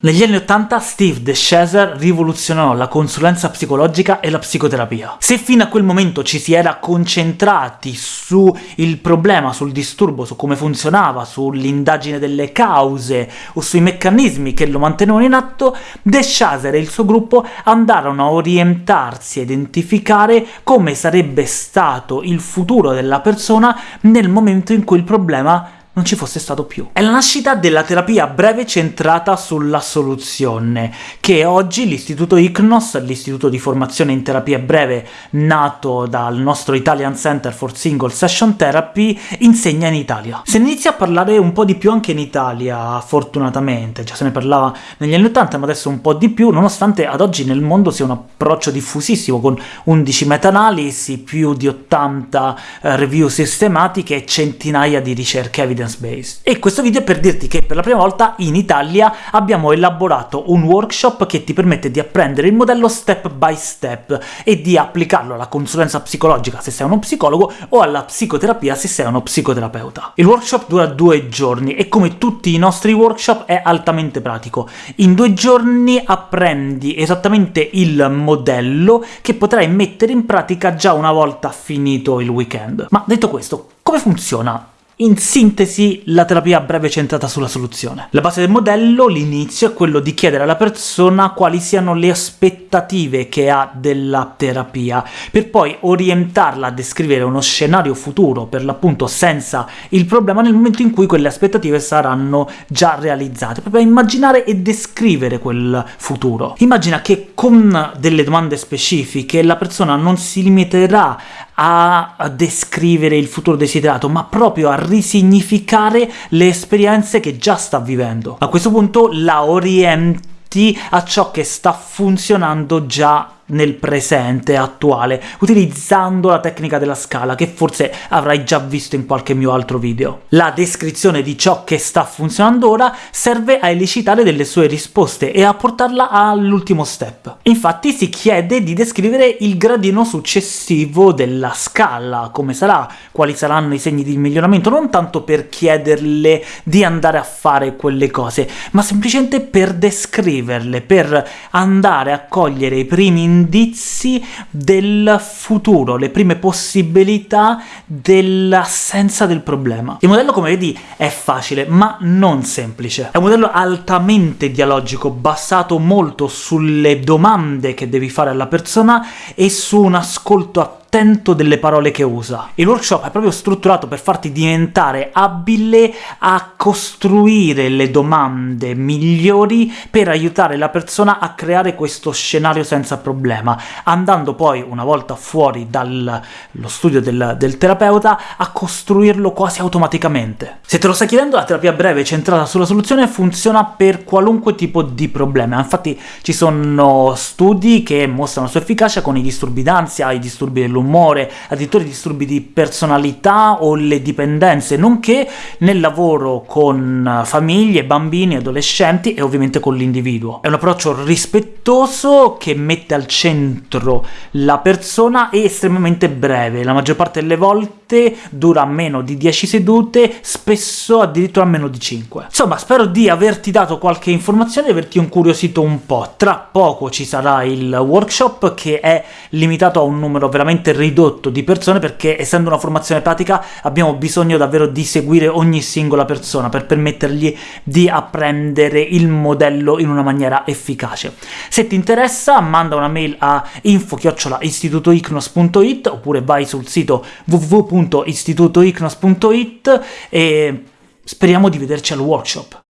Negli anni 80 Steve DeShazer rivoluzionò la consulenza psicologica e la psicoterapia. Se fino a quel momento ci si era concentrati sul problema, sul disturbo, su come funzionava, sull'indagine delle cause o sui meccanismi che lo mantenevano in atto, DeShazer e il suo gruppo andarono a orientarsi a identificare come sarebbe stato il futuro della persona nel momento in cui il problema non ci fosse stato più. È la nascita della terapia breve centrata sulla soluzione, che oggi l'Istituto ICNOS, l'istituto di formazione in terapia breve nato dal nostro Italian Center for Single Session Therapy, insegna in Italia. Se ne inizia a parlare un po' di più anche in Italia, fortunatamente, già se ne parlava negli anni 80, ma adesso un po' di più, nonostante ad oggi nel mondo sia un approccio diffusissimo, con 11 meta-analisi, più di 80 eh, review sistematiche e centinaia di ricerche evidence evidence-based. E questo video è per dirti che per la prima volta in Italia abbiamo elaborato un workshop che ti permette di apprendere il modello step by step e di applicarlo alla consulenza psicologica se sei uno psicologo o alla psicoterapia se sei uno psicoterapeuta. Il workshop dura due giorni e come tutti i nostri workshop è altamente pratico. In due giorni apprendi esattamente il modello che potrai mettere in pratica già una volta finito il weekend. Ma detto questo, come funziona in sintesi, la terapia breve centrata sulla soluzione. La base del modello, l'inizio, è quello di chiedere alla persona quali siano le aspettative che ha della terapia, per poi orientarla a descrivere uno scenario futuro, per l'appunto senza il problema, nel momento in cui quelle aspettative saranno già realizzate, proprio a immaginare e descrivere quel futuro. Immagina che con delle domande specifiche la persona non si limiterà a descrivere il futuro desiderato, ma proprio a risignificare le esperienze che già sta vivendo. A questo punto la orienti a ciò che sta funzionando già nel presente attuale, utilizzando la tecnica della scala, che forse avrai già visto in qualche mio altro video. La descrizione di ciò che sta funzionando ora serve a elicitare delle sue risposte e a portarla all'ultimo step. Infatti si chiede di descrivere il gradino successivo della scala, come sarà, quali saranno i segni di miglioramento, non tanto per chiederle di andare a fare quelle cose, ma semplicemente per descriverle, per andare a cogliere i primi indizi del futuro, le prime possibilità dell'assenza del problema. Il modello, come vedi, è facile, ma non semplice. È un modello altamente dialogico, basato molto sulle domande che devi fare alla persona e su un ascolto attento attento delle parole che usa. Il workshop è proprio strutturato per farti diventare abile a costruire le domande migliori per aiutare la persona a creare questo scenario senza problema, andando poi, una volta fuori dallo studio del, del terapeuta, a costruirlo quasi automaticamente. Se te lo stai chiedendo, la terapia breve centrata sulla soluzione funziona per qualunque tipo di problema, infatti ci sono studi che mostrano la sua efficacia con i disturbi d'ansia, i disturbi dell'umore, dell'umore, addirittura i disturbi di personalità o le dipendenze, nonché nel lavoro con famiglie, bambini, adolescenti e ovviamente con l'individuo. È un approccio rispettoso che mette al centro la persona e estremamente breve, la maggior parte delle volte dura meno di 10 sedute, spesso addirittura meno di 5. Insomma, spero di averti dato qualche informazione e averti incuriosito un po'. Tra poco ci sarà il workshop, che è limitato a un numero veramente veramente ridotto di persone, perché essendo una formazione pratica abbiamo bisogno davvero di seguire ogni singola persona per permettergli di apprendere il modello in una maniera efficace. Se ti interessa manda una mail a info-istitutoicnos.it oppure vai sul sito www.istitutoicnos.it e speriamo di vederci al workshop.